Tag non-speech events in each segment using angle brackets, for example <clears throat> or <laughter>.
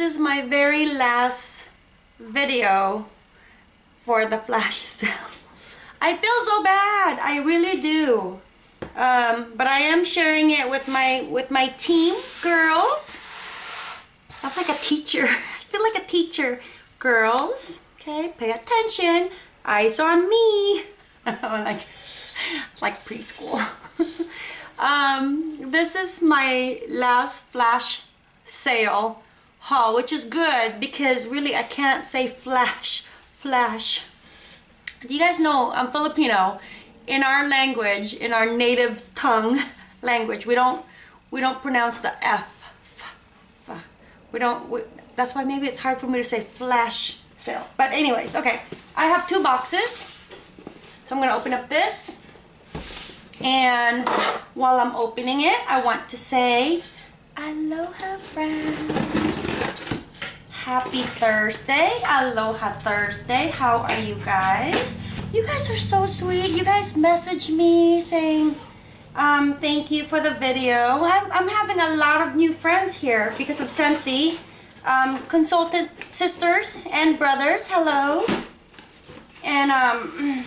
this is my very last video for the flash <laughs> sale. I feel so bad. I really do. Um, but I am sharing it with my with my team girls. I'm like a teacher. <laughs> I feel like a teacher. Girls, okay, pay attention. Eyes on me. <laughs> like like preschool. um, this is my last flash sale haul, which is good because really I can't say flash, flash. You guys know I'm Filipino. In our language, in our native tongue <laughs> language, we don't we don't pronounce the F. F, f. We don't. We, that's why maybe it's hard for me to say flash sale. But anyways, okay. I have two boxes. So I'm gonna open up this. And while I'm opening it, I want to say aloha friends. Happy Thursday. Aloha Thursday. How are you guys? You guys are so sweet. You guys message me saying um, thank you for the video. I'm, I'm having a lot of new friends here because of Scentsy. Um, consultant sisters and brothers, hello. And um,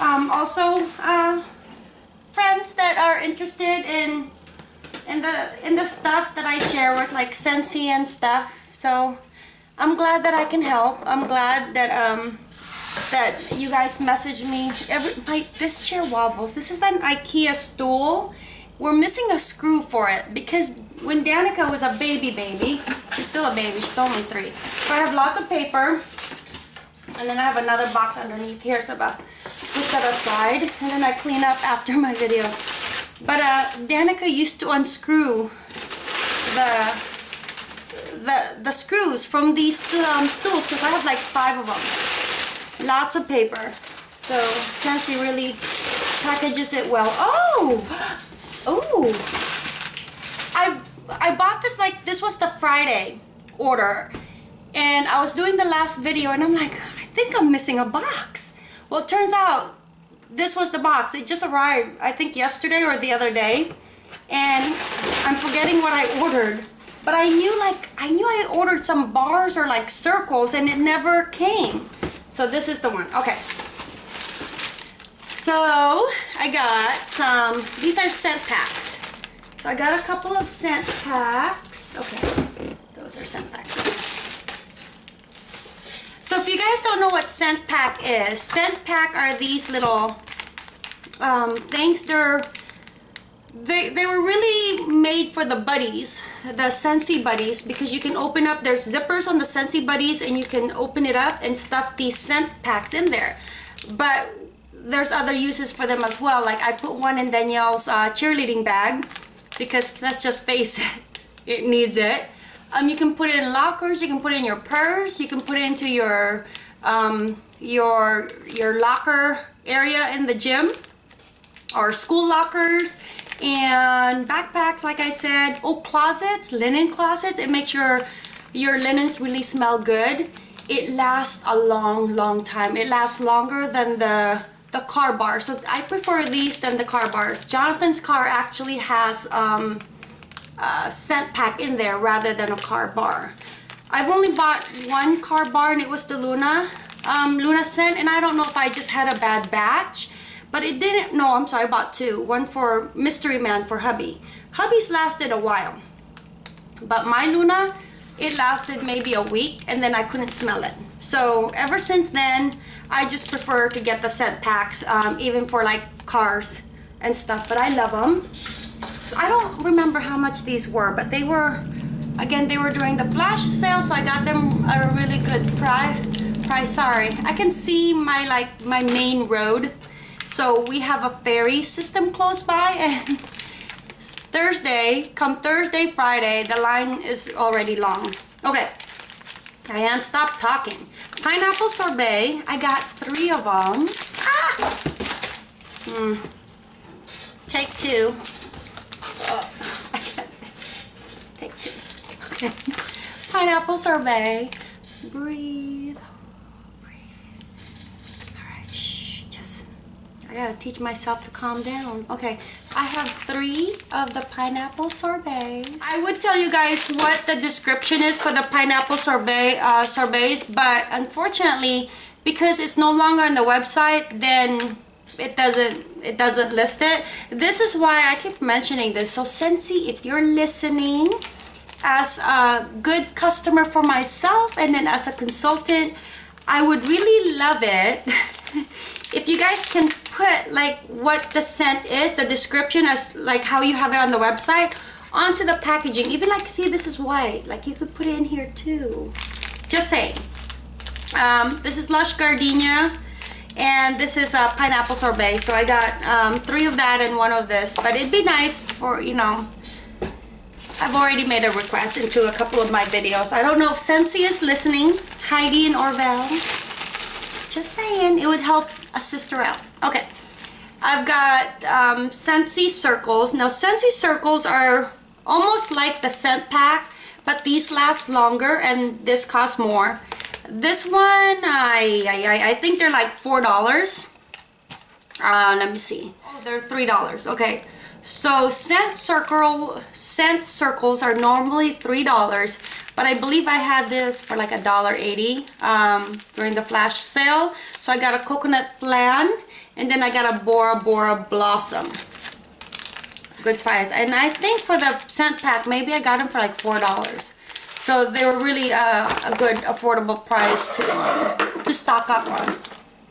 <clears throat> um, also uh, friends that are interested in in the in the stuff that I share with like Scentsy and stuff. So I'm glad that I can help. I'm glad that um that you guys message me. Every my this chair wobbles. This is an IKEA stool. We're missing a screw for it because when Danica was a baby baby, she's still a baby. She's only three. So I have lots of paper. And then I have another box underneath here, so about push that aside. And then I clean up after my video. But uh, Danica used to unscrew the the the screws from these um, stools because I have like five of them. Lots of paper. So Scentsy really packages it well. Oh, <gasps> oh! I I bought this like this was the Friday order, and I was doing the last video, and I'm like, I think I'm missing a box. Well, it turns out this was the box. It just arrived, I think yesterday or the other day. And I'm forgetting what I ordered. But I knew like, I knew I ordered some bars or like circles and it never came. So this is the one, okay. So I got some, these are scent packs. So I got a couple of scent packs. Okay, those are scent packs. So if you guys don't know what scent pack is, scent pack are these little um, things. They're they, they were really made for the buddies, the Scentsy buddies, because you can open up, there's zippers on the Scentsy buddies and you can open it up and stuff these scent packs in there. But there's other uses for them as well. Like I put one in Danielle's uh, cheerleading bag because let's just face it, <laughs> it needs it. Um, you can put it in lockers, you can put it in your purse, you can put it into your um, your your locker area in the gym or school lockers and backpacks like I said oh closets linen closets. It makes your your linens really smell good. It lasts a long long time. It lasts longer than the the car bar so I prefer these than the car bars. Jonathan's car actually has um, uh, scent pack in there rather than a car bar. I've only bought one car bar and it was the Luna um, Luna scent. And I don't know if I just had a bad batch but it didn't no I'm sorry I bought two one for Mystery Man for hubby hubby's lasted a while but my Luna it lasted maybe a week and then I couldn't smell it so ever since then I just prefer to get the scent packs um, even for like cars and stuff but I love them so I don't remember how much these were, but they were, again, they were during the flash sale, so I got them at a really good price. Price, sorry. I can see my like my main road. So we have a ferry system close by and Thursday, come Thursday, Friday, the line is already long. Okay, Diane, stop talking. Pineapple sorbet, I got three of them. Ah! Hmm. Take two. <laughs> Take two. Okay. <laughs> Pineapple sorbet. Breathe. Breathe. Alright, shh. Just I gotta teach myself to calm down. Okay, I have three of the pineapple sorbets. I would tell you guys what the description is for the pineapple sorbet uh, sorbets, but unfortunately, because it's no longer on the website, then it doesn't it doesn't list it. This is why I keep mentioning this. So Scentsy, if you're listening, as a good customer for myself and then as a consultant, I would really love it <laughs> if you guys can put like what the scent is, the description as like how you have it on the website onto the packaging. Even like, see this is white, like you could put it in here too. Just saying. Um, this is Lush Gardenia and this is a pineapple sorbet. So I got um, three of that and one of this, but it'd be nice for, you know, I've already made a request into a couple of my videos. I don't know if Scentsy is listening, Heidi and Orville. Just saying, it would help a sister out. Okay, I've got um, Scentsy circles. Now Scentsy circles are almost like the scent pack, but these last longer and this costs more. This one, I, I, I think they're like $4. Uh, let me see. Oh, they're $3. Okay. So scent circle scent circles are normally three dollars, but I believe I had this for like a dollar eighty um, during the flash sale. So I got a coconut flan, and then I got a Bora Bora blossom. Good price, and I think for the scent pack, maybe I got them for like four dollars. So they were really uh, a good affordable price to to stock up on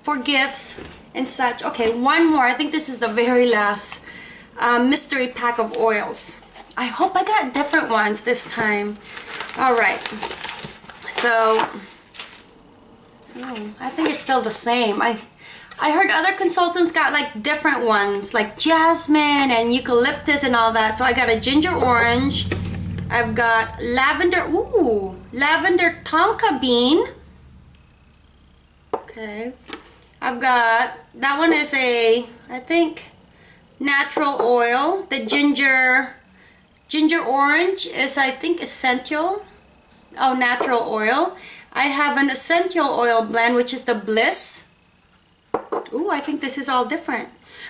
for gifts and such. Okay, one more. I think this is the very last uh, mystery pack of oils. I hope I got different ones this time. All right. So, oh, I think it's still the same. I I heard other consultants got like different ones, like jasmine and eucalyptus and all that. So I got a ginger orange. I've got lavender, ooh, lavender tonka bean. Okay. I've got, that one is a, I think, natural oil. The ginger, ginger orange is I think essential. Oh, natural oil. I have an essential oil blend which is the Bliss. Ooh, I think this is all different.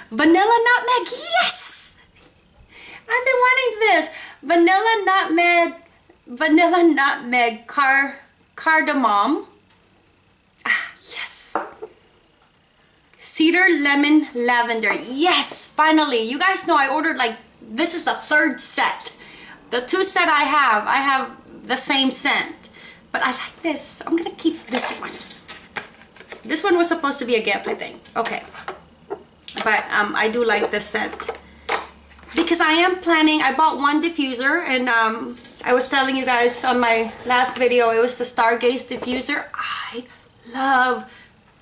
Vanilla nutmeg, yes! I've been wanting this. Vanilla nutmeg, vanilla nutmeg car, cardamom. Ah, yes. Cedar Lemon Lavender. Yes, finally. You guys know I ordered like, this is the third set. The two set I have, I have the same scent. But I like this. I'm to keep this one. This one was supposed to be a gift, I think. Okay. But um, I do like this scent. Because I am planning, I bought one diffuser and um, I was telling you guys on my last video, it was the Stargaze diffuser. I love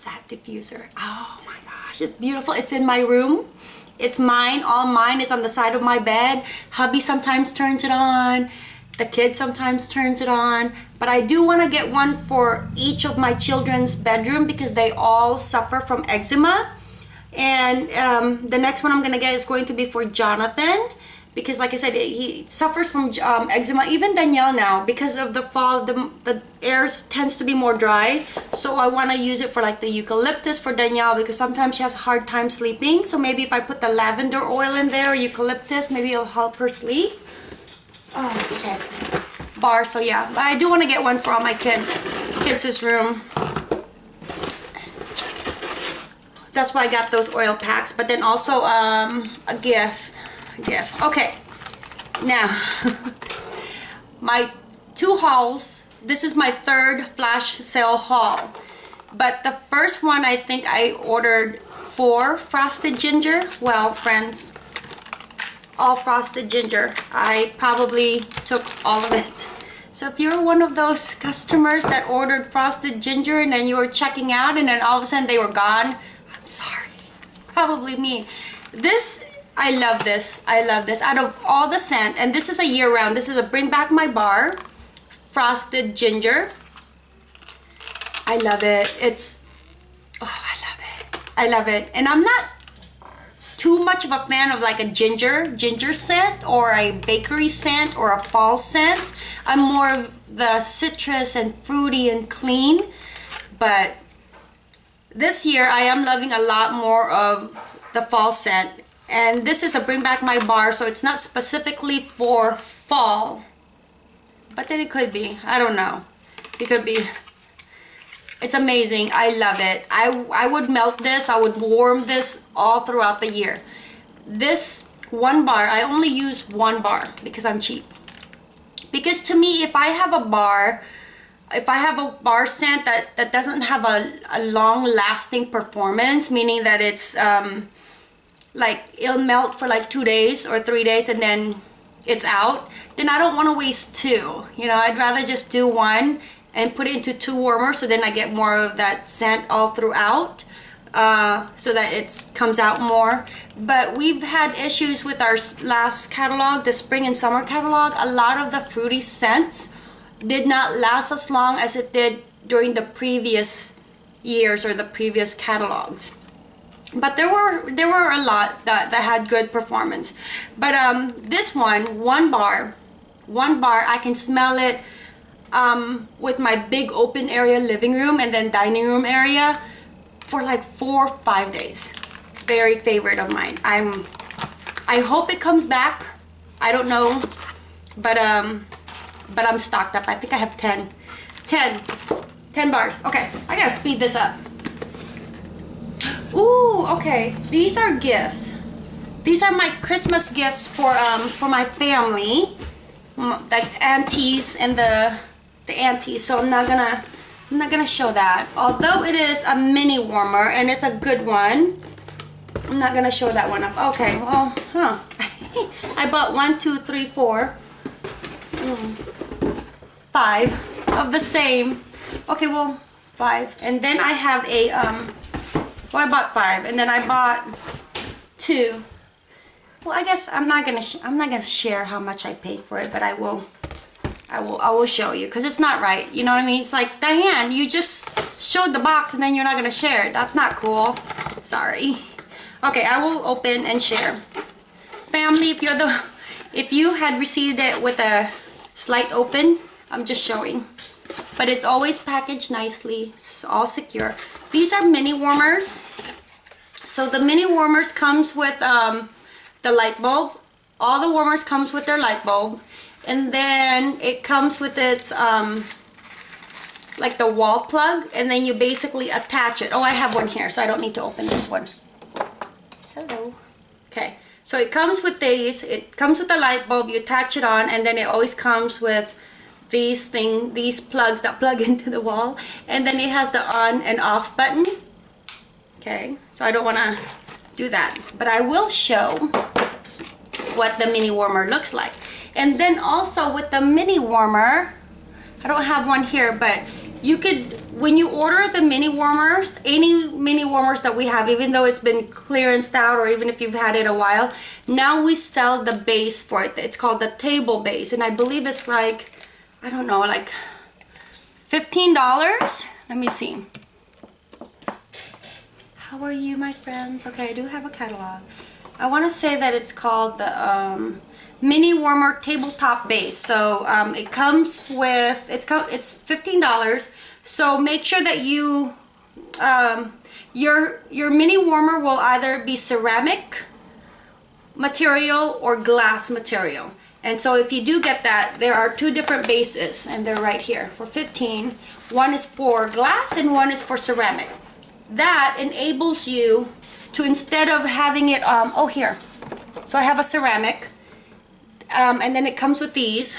that diffuser. Oh my gosh, it's beautiful. It's in my room. It's mine, all mine. It's on the side of my bed. Hubby sometimes turns it on. The kid sometimes turns it on. But I do want to get one for each of my children's bedroom because they all suffer from eczema. And um, the next one I'm going to get is going to be for Jonathan because like I said, he suffers from um, eczema. Even Danielle now, because of the fall, the, the air tends to be more dry. So I want to use it for like the eucalyptus for Danielle because sometimes she has a hard time sleeping. So maybe if I put the lavender oil in there, or eucalyptus, maybe it'll help her sleep. Oh, okay. Bar, so yeah. But I do want to get one for all my kids. Kids' room. That's why I got those oil packs. But then also um, a gift gift. Okay, now <laughs> my two hauls. This is my third flash sale haul. But the first one I think I ordered four frosted ginger. Well, friends, all frosted ginger. I probably took all of it. So if you're one of those customers that ordered frosted ginger and then you were checking out and then all of a sudden they were gone, I'm sorry. It's probably me. This I love this. I love this. Out of all the scent, and this is a year round. This is a Bring Back My Bar Frosted Ginger. I love it. It's, oh, I love it. I love it. And I'm not too much of a fan of like a ginger, ginger scent or a bakery scent or a fall scent. I'm more of the citrus and fruity and clean. But this year I am loving a lot more of the fall scent. And this is a bring back my bar, so it's not specifically for fall. But then it could be, I don't know. It could be. It's amazing, I love it. I, I would melt this, I would warm this all throughout the year. This one bar, I only use one bar because I'm cheap. Because to me, if I have a bar, if I have a bar scent that, that doesn't have a, a long lasting performance, meaning that it's um, like it'll melt for like two days or three days and then it's out, then I don't want to waste two. You know, I'd rather just do one and put it into two warmers so then I get more of that scent all throughout. Uh, so that it comes out more. But we've had issues with our last catalog, the spring and summer catalog. A lot of the fruity scents did not last as long as it did during the previous years or the previous catalogs but there were there were a lot that, that had good performance but um this one one bar one bar I can smell it um with my big open area living room and then dining room area for like four or five days very favorite of mine I'm I hope it comes back I don't know but um but I'm stocked up. I think I have 10. 10. 10 bars. Okay, I gotta speed this up. Ooh, okay. These are gifts. These are my Christmas gifts for um for my family. The aunties and the the aunties. So I'm not gonna I'm not gonna show that. Although it is a mini warmer and it's a good one. I'm not gonna show that one up. Okay, well, huh. <laughs> I bought one, two, three, four. Mm five of the same. Okay, well, five. And then I have a, um, well, I bought five. And then I bought two. Well, I guess I'm not gonna, I'm not gonna share how much I paid for it, but I will, I will, I will show you because it's not right. You know what I mean? It's like, Diane, you just showed the box and then you're not gonna share it. That's not cool. Sorry. Okay, I will open and share. Family, if you're the, if you had received it with a slight open, I'm just showing. But it's always packaged nicely. It's all secure. These are mini warmers. So the mini warmers comes with um, the light bulb. All the warmers comes with their light bulb. And then it comes with its um, like the wall plug and then you basically attach it. Oh, I have one here, so I don't need to open this one. Hello. Okay, so it comes with these. It comes with the light bulb. You attach it on and then it always comes with these thing these plugs that plug <laughs> into the wall. And then it has the on and off button. Okay so I don't want to do that. But I will show what the mini warmer looks like. And then also with the mini warmer I don't have one here but you could when you order the mini warmers any mini warmers that we have even though it's been clearanced out or even if you've had it a while now we sell the base for it. It's called the table base. And I believe it's like I don't know, like $15? Let me see. How are you, my friends? Okay, I do have a catalog. I want to say that it's called the um, Mini Warmer Tabletop Base. So um, it comes with, it's, it's $15. So make sure that you, um, your, your mini warmer will either be ceramic material or glass material. And so if you do get that, there are two different bases and they're right here for 15. One is for glass and one is for ceramic. That enables you to instead of having it, um, oh here, so I have a ceramic um, and then it comes with these.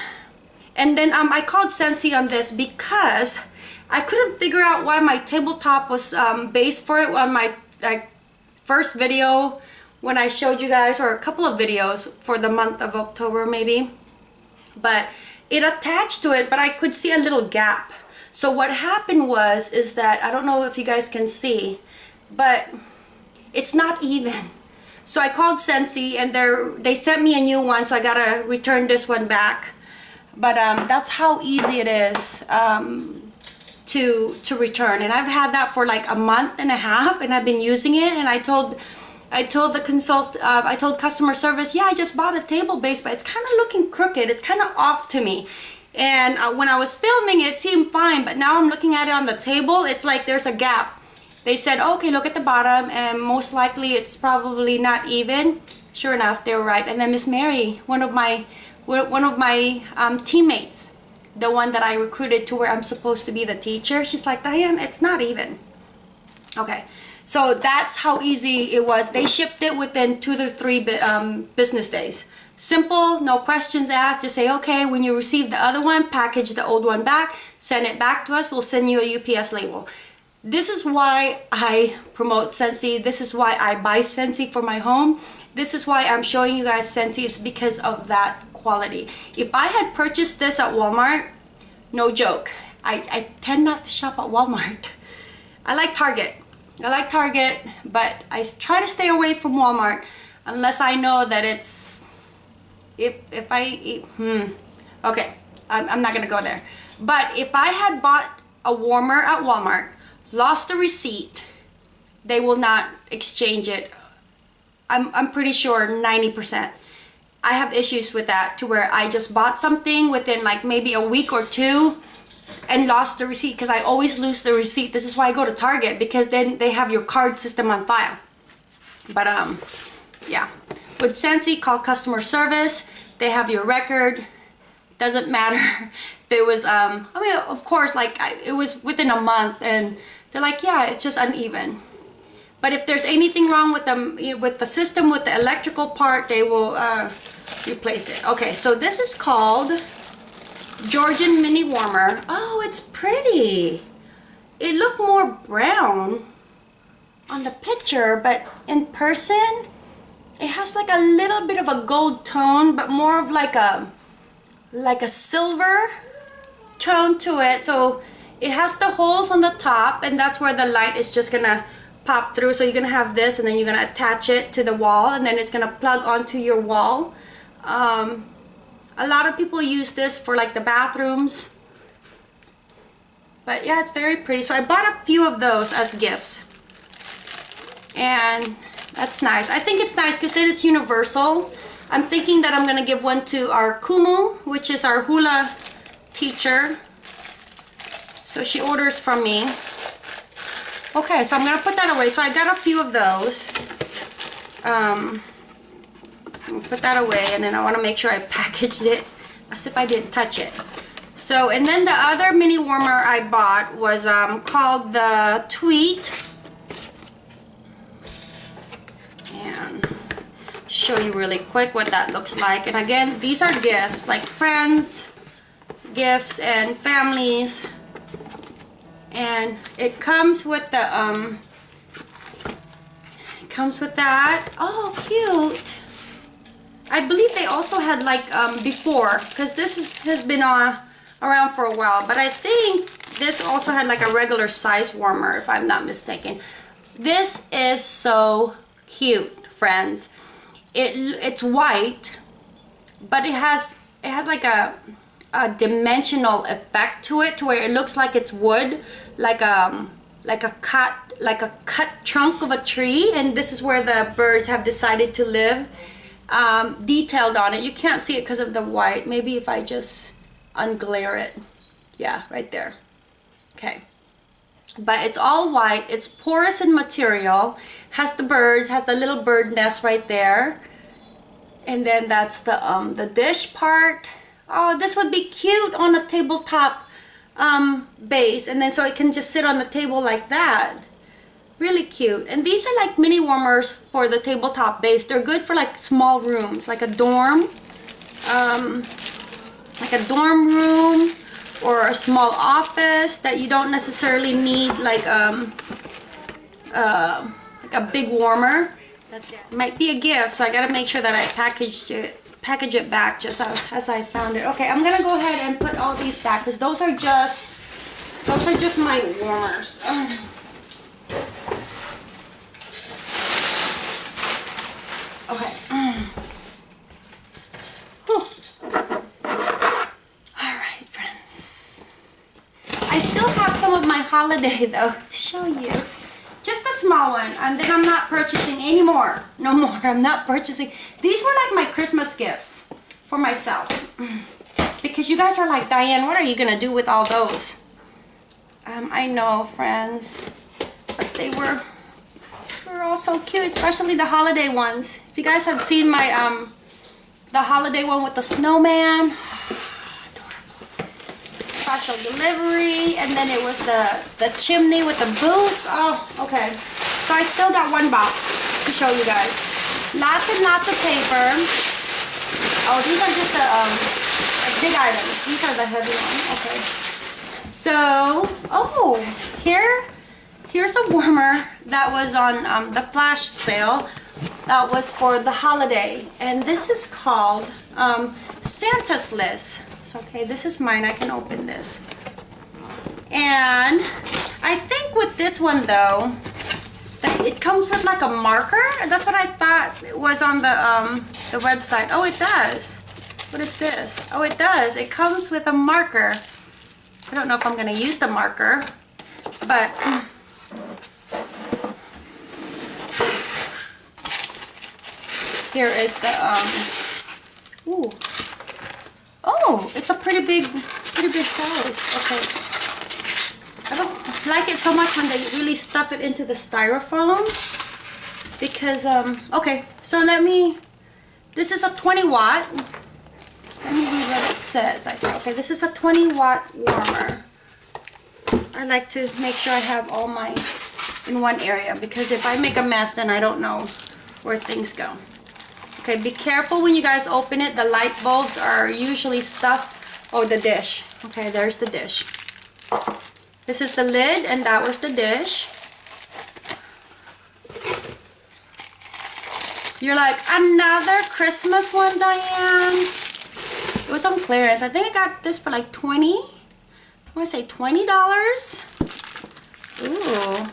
And then um, I called Scentsy on this because I couldn't figure out why my tabletop was um, based for it on my like, first video when I showed you guys or a couple of videos for the month of October maybe. But it attached to it but I could see a little gap. So what happened was is that I don't know if you guys can see but it's not even. So I called Scentsy and they they sent me a new one so I gotta return this one back. But um, that's how easy it is um, to to return. And I've had that for like a month and a half and I've been using it and I told I told the consult, uh, I told customer service, yeah, I just bought a table base, but it's kind of looking crooked. It's kind of off to me. And uh, when I was filming, it seemed fine, but now I'm looking at it on the table, it's like there's a gap. they said, okay, look at the bottom, and most likely it's probably not even. Sure enough, they were right. And then Miss Mary, one of my one of my um, teammates, the one that I recruited to where I'm supposed to be the teacher, she's like, Diane, it's not even. Okay, so that's how easy it was. They shipped it within two to three um, business days. Simple, no questions asked. Just say, okay, when you receive the other one, package the old one back, send it back to us. We'll send you a UPS label. This is why I promote Scentsy. This is why I buy Scentsy for my home. This is why I'm showing you guys Scentsy. It's because of that quality. If I had purchased this at Walmart, no joke, I, I tend not to shop at Walmart. <laughs> I like Target. I like Target, but I try to stay away from Walmart unless I know that it's if if I hmm okay I'm, I'm not gonna go there. But if I had bought a warmer at Walmart lost the receipt they will not exchange it. I'm, I'm pretty sure 90% I have issues with that to where I just bought something within like maybe a week or two and lost the receipt because I always lose the receipt this is why I go to Target because then they have your card system on file but um yeah with Scentsy, call customer service. They have your record. Doesn't matter. <laughs> There was, um, I mean, of course, like I, it was within a month, and they're like, yeah, it's just uneven. But if there's anything wrong with them, with the system, with the electrical part, they will uh, replace it. Okay, so this is called Georgian Mini Warmer. Oh, it's pretty. It looked more brown on the picture, but in person, it has like a little bit of a gold tone but more of like a like a silver tone to it so it has the holes on the top and that's where the light is just gonna pop through so you're gonna have this and then you're gonna attach it to the wall and then it's gonna plug onto your wall um, a lot of people use this for like the bathrooms but yeah it's very pretty so I bought a few of those as gifts and that's nice. I think it's nice because then it's universal. I'm thinking that I'm going to give one to our Kumu, which is our hula teacher. So she orders from me. Okay, so I'm going to put that away. So I got a few of those. Um, put that away and then I want to make sure I packaged it as if I didn't touch it. So, and then the other mini warmer I bought was um, called the Tweet And show you really quick what that looks like. And again, these are gifts, like friends, gifts, and families. And it comes with the, um, comes with that. Oh, cute. I believe they also had like um, before, because this is, has been uh, around for a while. But I think this also had like a regular size warmer, if I'm not mistaken. This is so cute, friends it it's white but it has it has like a a dimensional effect to it to where it looks like it's wood like um like a cut like a cut trunk of a tree and this is where the birds have decided to live um, detailed on it. You can't see it because of the white. Maybe if I just unglare it. Yeah right there. Okay. But it's all white. It's porous in material. Has the birds has the little bird nest right there. And then that's the um the dish part. Oh this would be cute on a tabletop um base. And then so it can just sit on the table like that really cute and these are like mini warmers for the tabletop base they're good for like small rooms like a dorm um like a dorm room or a small office that you don't necessarily need like um uh like a big warmer that's it. Might be a gift, so I gotta make sure that I packaged it package it back just as, as I found it. Okay, I'm gonna go ahead and put all these back because those are just those are just my warmers. Okay. <clears throat> Alright, friends. I still have some of my holiday though to show you. Just a small one and then I'm not purchasing anymore no more. I'm not purchasing. These were like my Christmas gifts for myself. <clears throat> Because you guys are like Diane what are you gonna do with all those? Um, I know friends but they were they were all so cute, especially the holiday ones. If you guys have seen my um the holiday one with the snowman, <sighs> special delivery, and then it was the the chimney with the boots. Oh, okay. So I still got one box to show you guys. Lots and lots of paper. Oh, these are just the um big items. These are the heavy ones. Okay. So, oh, here, here's a warmer that was on um, the flash sale. That was for the holiday, and this is called um, Santa's List. So, okay, this is mine. I can open this. And I think with this one though, that it comes with like a marker. That's what I thought was on the um, the website. Oh, it does. What is this? Oh, it does. It comes with a marker. I don't know if I'm going to use the marker, but here is the, um, ooh. Oh, it's a pretty big, pretty big size. Okay. I don't like it so much when they really stuff it into the styrofoam because, um, okay, so let me, this is a 20 watt let me read what it says. I said, okay, this is a 20 watt warmer. I like to make sure I have all my in one area because if I make a mess, then I don't know where things go. Okay, be careful when you guys open it. The light bulbs are usually stuffed. Oh, the dish. Okay, there's the dish. This is the lid and that was the dish. You're like, another Christmas one, Diane? It was on clearance. I think I got this for like 20. I want to say $20. Ooh.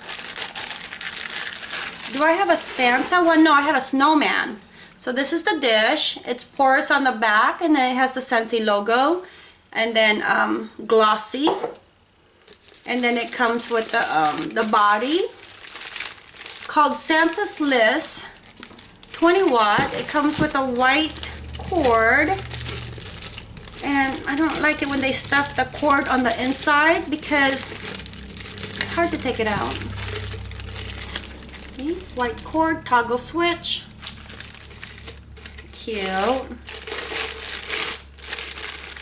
Do I have a Santa one? No, I had a snowman. So this is the dish. It's porous on the back and then it has the Scentsy logo. And then um, glossy. And then it comes with the, um, the body. Called Santa's List. 20 watt. It comes with a white cord and I don't like it when they stuff the cord on the inside because it's hard to take it out. See? White cord, toggle switch. Cute.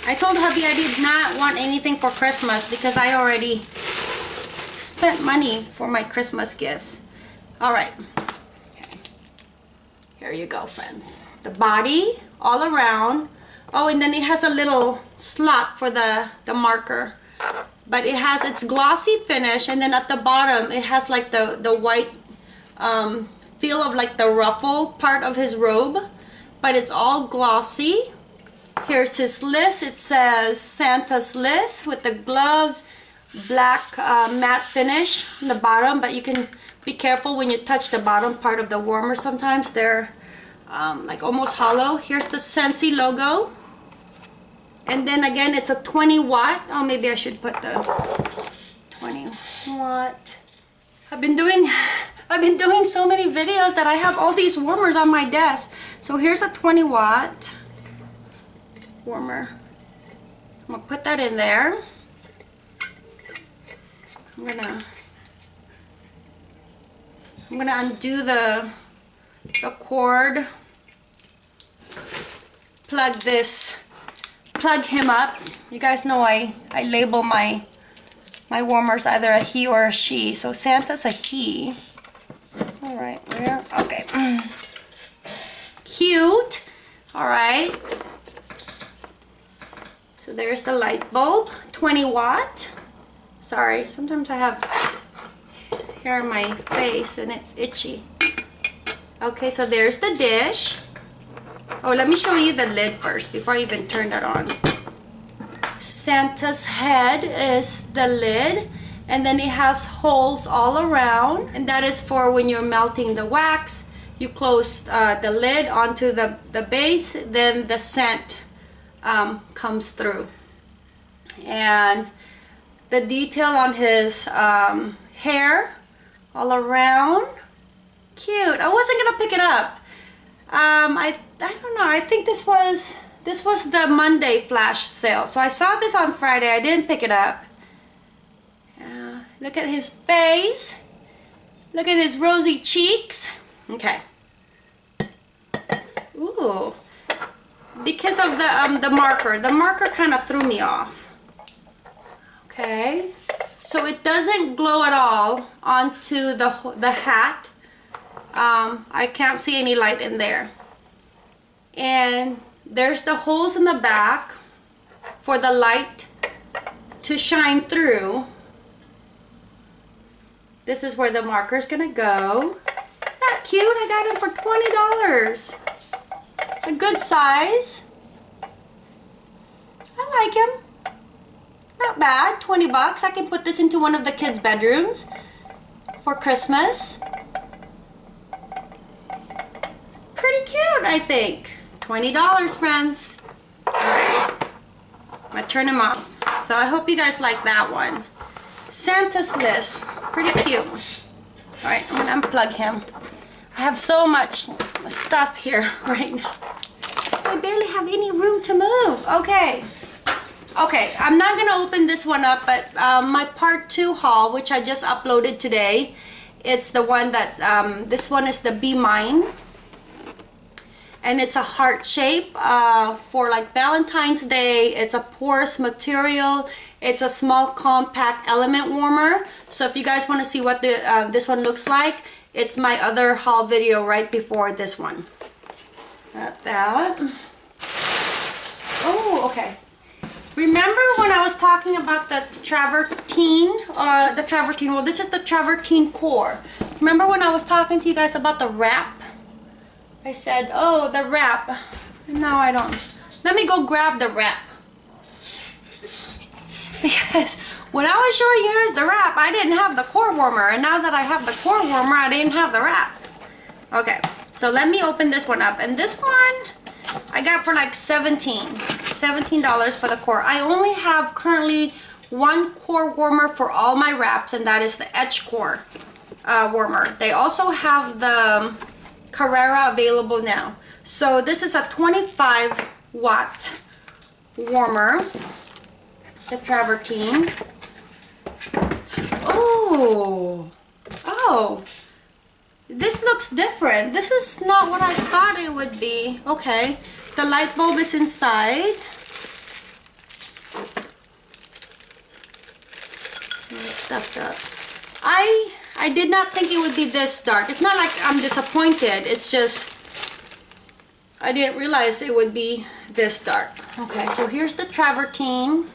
I told hubby I did not want anything for Christmas because I already spent money for my Christmas gifts. All right. Okay. Here you go, friends. The body all around Oh, and then it has a little slot for the, the marker. But it has its glossy finish and then at the bottom it has like the, the white um, feel of like the ruffle part of his robe. But it's all glossy. Here's his list. It says Santa's list with the gloves, black uh, matte finish on the bottom. But you can be careful when you touch the bottom part of the warmer sometimes. They're um, like almost hollow. Here's the Scentsy logo and then again it's a 20 watt oh maybe I should put the 20 watt I've been doing I've been doing so many videos that I have all these warmers on my desk so here's a 20 watt warmer I'm gonna put that in there I'm gonna I'm gonna undo the the cord plug this plug him up. You guys know I, I label my my warmers either a he or a she. So Santa's a he. Alright, where? Okay. Cute. Alright. So there's the light bulb. 20 watt. Sorry, sometimes I have hair on my face and it's itchy. Okay, so there's the dish. Oh, let me show you the lid first before I even turn that on. Santa's head is the lid and then it has holes all around and that is for when you're melting the wax you close uh, the lid onto the, the base then the scent um, comes through and the detail on his um, hair all around cute I wasn't gonna pick it up um, I I don't know. I think this was this was the Monday flash sale. So I saw this on Friday. I didn't pick it up. Uh, look at his face. Look at his rosy cheeks. Okay. Ooh. Because of the um, the marker. The marker kind of threw me off. Okay. So it doesn't glow at all onto the, the hat. Um, I can't see any light in there. And there's the holes in the back for the light to shine through. This is where the marker is gonna go. That cute, I got him for $20. It's a good size. I like him. Not bad, 20 bucks. I can put this into one of the kids' bedrooms for Christmas. Pretty cute, I think. $20, friends. Alright. I'm gonna turn him off. So I hope you guys like that one. Santa's list. Pretty cute. Alright, I'm gonna unplug him. I have so much stuff here <laughs> right now. I barely have any room to move. Okay. Okay, I'm not gonna open this one up, but um, my part two haul, which I just uploaded today, it's the one that, um, this one is the Be Mine. And it's a heart shape uh, for like Valentine's Day. It's a porous material. It's a small compact element warmer. So if you guys wanna see what the uh, this one looks like, it's my other haul video right before this one. Got that. Oh, okay. Remember when I was talking about the travertine, uh, the travertine, well this is the travertine core. Remember when I was talking to you guys about the wrap? I said, oh, the wrap. No, I don't. Let me go grab the wrap. <laughs> because when I was showing you guys the wrap, I didn't have the core warmer. And now that I have the core warmer, I didn't have the wrap. Okay, so let me open this one up. And this one, I got for like 17 $17 for the core. I only have currently one core warmer for all my wraps and that is the Edge Core uh, warmer. They also have the Carrera available now. So this is a 25 watt warmer, the Travertine. Oh, oh, this looks different. This is not what I thought it would be. Okay, the light bulb is inside. Stuffed up. I I did not think it would be this dark. It's not like I'm disappointed. It's just I didn't realize it would be this dark. Okay, so here's the travertine.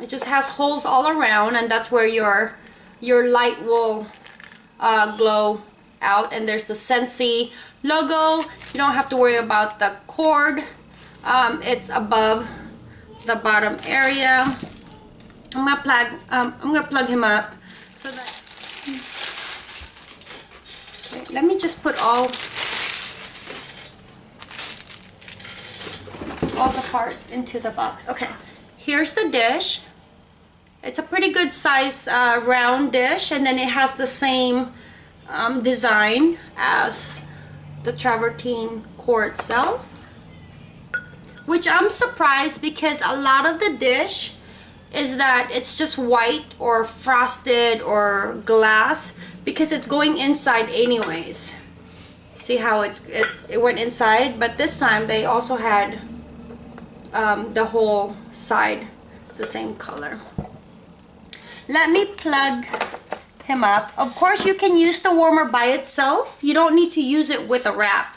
It just has holes all around and that's where your your light will uh, glow out and there's the Scentsy logo you don't have to worry about the cord um, it's above the bottom area I'm gonna plug um, I'm gonna plug him up so that okay, let me just put all all the parts into the box. Okay here's the dish. It's a pretty good size uh, round dish and then it has the same um, design as the travertine core itself which I'm surprised because a lot of the dish is that it's just white or frosted or glass because it's going inside anyways see how it's it, it went inside but this time they also had um, the whole side the same color let me plug him up. Of course, you can use the warmer by itself. You don't need to use it with a wrap.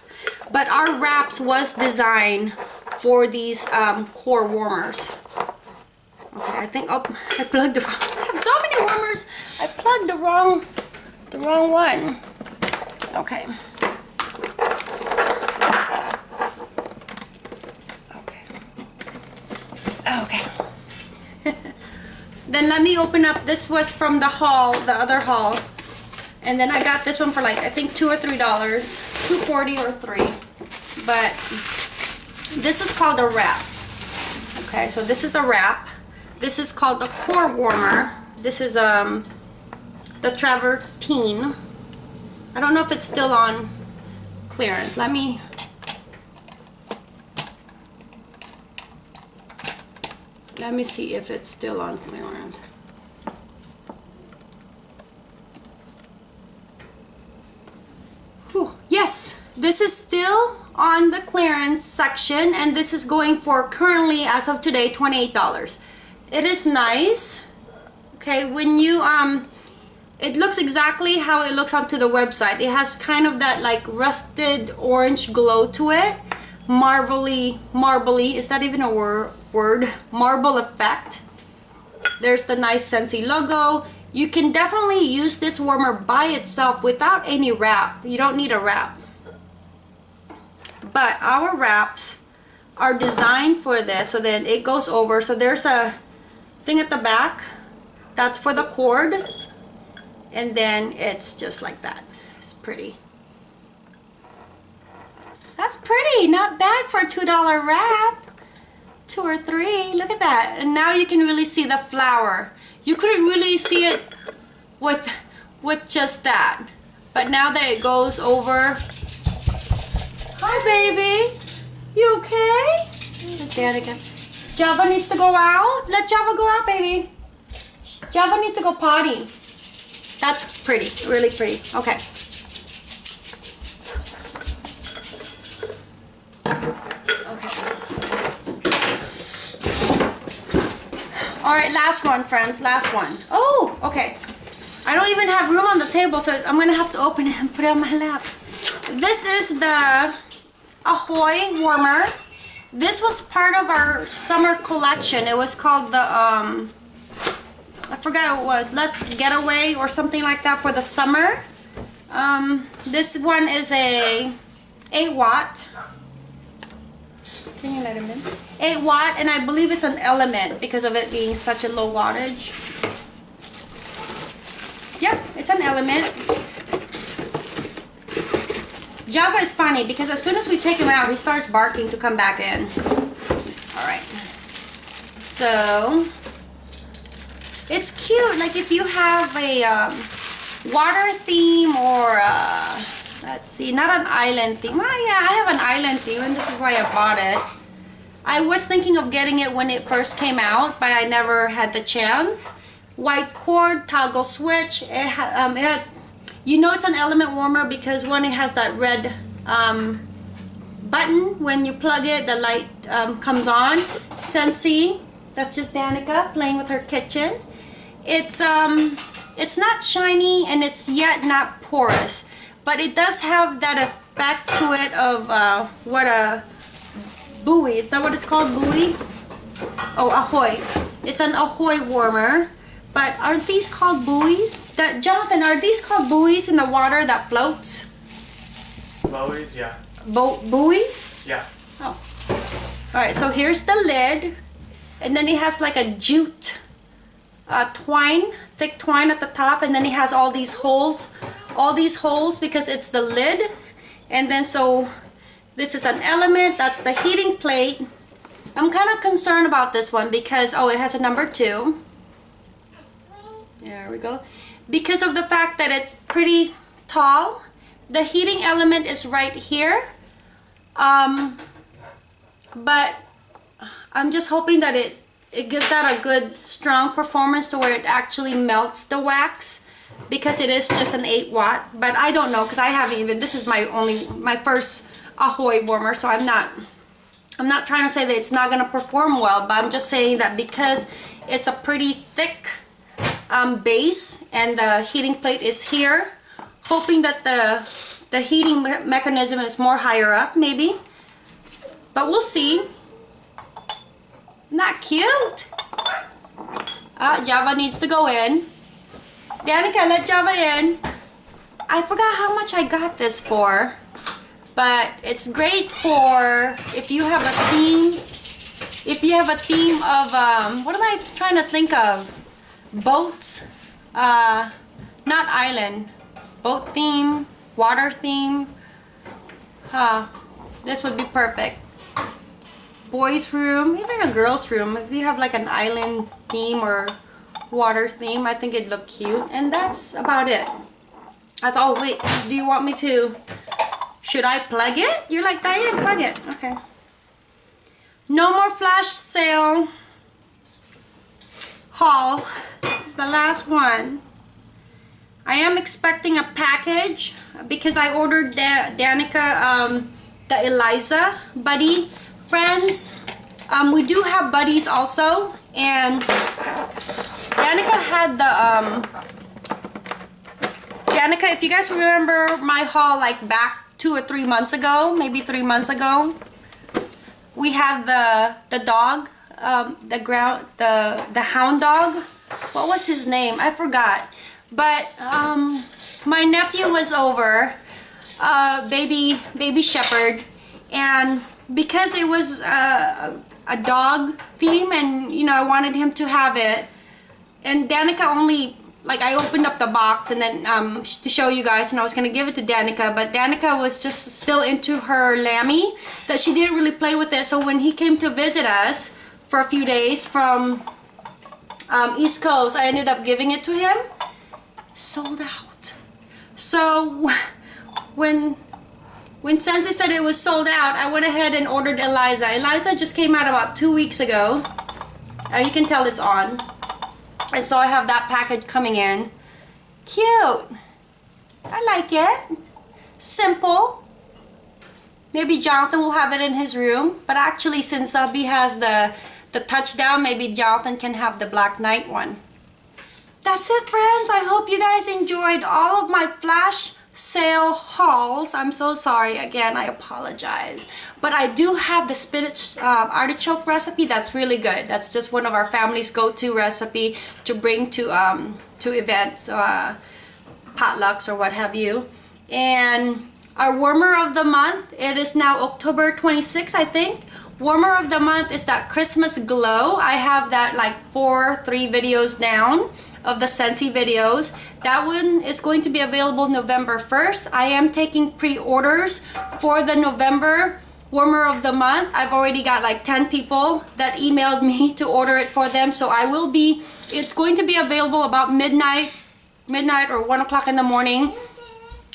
But our wraps was designed for these um, core warmers. Okay, I think, oh, I plugged the wrong, I have so many warmers. I plugged the wrong, the wrong one. Okay. Okay. Okay. <laughs> Then let me open up, this was from the haul, the other haul. And then I got this one for like, I think two or three dollars. 240 or three. But this is called a wrap. Okay, so this is a wrap. This is called the Core Warmer. This is um, the travertine. I don't know if it's still on clearance. Let me... Let me see if it's still on clearance. Whew. Yes, this is still on the clearance section and this is going for currently as of today $28. It is nice. Okay, when you um it looks exactly how it looks onto the website. It has kind of that like rusted orange glow to it. Marbly, marbly, is that even a wor word? Marble effect. There's the nice Scentsy logo. You can definitely use this warmer by itself without any wrap. You don't need a wrap. But our wraps are designed for this so that it goes over. So there's a thing at the back. That's for the cord. And then it's just like that. It's pretty. That's pretty. Not bad for a $2 wrap. Two or three. Look at that. And now you can really see the flower you couldn't really see it with with just that but now that it goes over hi baby you okay there's dad again Java needs to go out let Java go out baby Java needs to go potty that's pretty really pretty okay Okay. All right, last one, friends, last one. Oh, okay. I don't even have room on the table, so I'm gonna have to open it and put it on my lap. This is the Ahoy warmer. This was part of our summer collection. It was called the, um, I forgot what it was, Let's Get Away or something like that for the summer. Um, this one is a 8 watt. Can you let him in? 8 watt and I believe it's an element because of it being such a low wattage. Yep, it's an element. Java is funny because as soon as we take him out, he starts barking to come back in. Alright. So, it's cute. Like if you have a um, water theme or, a, let's see, not an island theme. Oh yeah, I have an island theme and this is why I bought it. I was thinking of getting it when it first came out, but I never had the chance. White cord, toggle switch. It, ha um, it had, you know it's an element warmer because one, it has that red um, button. When you plug it, the light um, comes on. Scentsy, that's just Danica playing with her kitchen. It's, um, it's not shiny and it's yet not porous, but it does have that effect to it of uh, what a buoy. Is that what it's called? Buoy? Oh, ahoy. It's an ahoy warmer. But aren't these called buoys? That Jonathan, are these called buoys in the water that floats? Buoys, yeah. Bo buoy? Yeah. Oh. Alright, so here's the lid. And then it has like a jute uh, twine, thick twine at the top. And then it has all these holes. All these holes because it's the lid. And then so this is an element, that's the heating plate. I'm kind of concerned about this one because, oh, it has a number two. There we go. Because of the fact that it's pretty tall, the heating element is right here. Um, but I'm just hoping that it, it gives out a good strong performance to where it actually melts the wax because it is just an 8 watt but I don't know because I haven't even this is my only my first Ahoy warmer, so I'm not I'm not trying to say that it's not going to perform well, but I'm just saying that because it's a pretty thick um, base and the heating plate is here, hoping that the the heating me mechanism is more higher up, maybe. But we'll see. Not cute. Uh, Java needs to go in. Danica, let Java in. I forgot how much I got this for but it's great for if you have a theme if you have a theme of um, what am I trying to think of boats uh, not island boat theme water theme uh, this would be perfect boys room even a girls room if you have like an island theme or water theme I think it'd look cute and that's about it that's all wait do you want me to should I plug it? You're like, Diane, plug it. Okay. No more flash sale haul. It's the last one. I am expecting a package because I ordered da Danica um, the Eliza Buddy Friends. Um, we do have buddies also and Danica had the um, Danica if you guys remember my haul like back two or three months ago maybe three months ago we had the the dog um, the ground the the hound dog? What was his name? I forgot. But um, my nephew was over uh, baby baby shepherd. And because it was uh, a dog theme and you know I wanted him to have it and Danica only like I opened up the box and then um, to show you guys and I was gonna give it to Danica but Danica was just still into her Lammy that she didn't really play with it. So when he came to visit us for a few days from um, East Coast I ended up giving it to him sold out so <laughs> when when Scentsy said it was sold out I went ahead and ordered Eliza Eliza just came out about two weeks ago and you can tell it's on and so I have that package coming in. Cute. I like it. Simple. Maybe Jonathan will have it in his room. But actually, since Abby has the, the touchdown, maybe Jonathan can have the Black Knight one. That's it, friends. I hope you guys enjoyed all of my flash sale hauls. I'm so sorry. Again, I apologize. But I do have the spinach uh, artichoke recipe. That's really good. That's just one of our family's go-to recipe to bring to um, to events, uh, potlucks or what have you. And our warmer of the month, it is now October 26th, I think. Warmer of the month is that Christmas glow. I have that like four, three videos down of the Scentsy videos. That one is going to be available November 1st. I am taking pre-orders for the November warmer of the month. I've already got like 10 people that emailed <laughs> me to order it for them. So I will be, it's going to be available about midnight, midnight or one o'clock in the morning.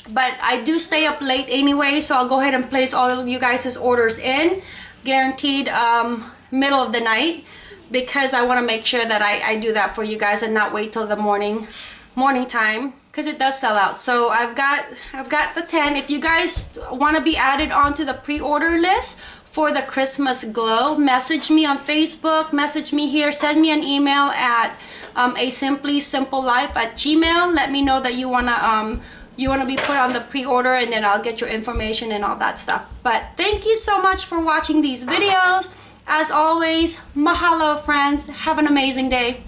But I do stay up late anyway, so I'll go ahead and place all of you guys' orders in. Guaranteed um, middle of the night because I want to make sure that I, I do that for you guys and not wait till the morning morning time because it does sell out so I've got I've got the 10 if you guys want to be added onto the pre-order list for the Christmas glow message me on Facebook message me here send me an email at um, a simply simple life at gmail let me know that you want to um, you want to be put on the pre-order and then I'll get your information and all that stuff but thank you so much for watching these videos as always, mahalo friends. Have an amazing day.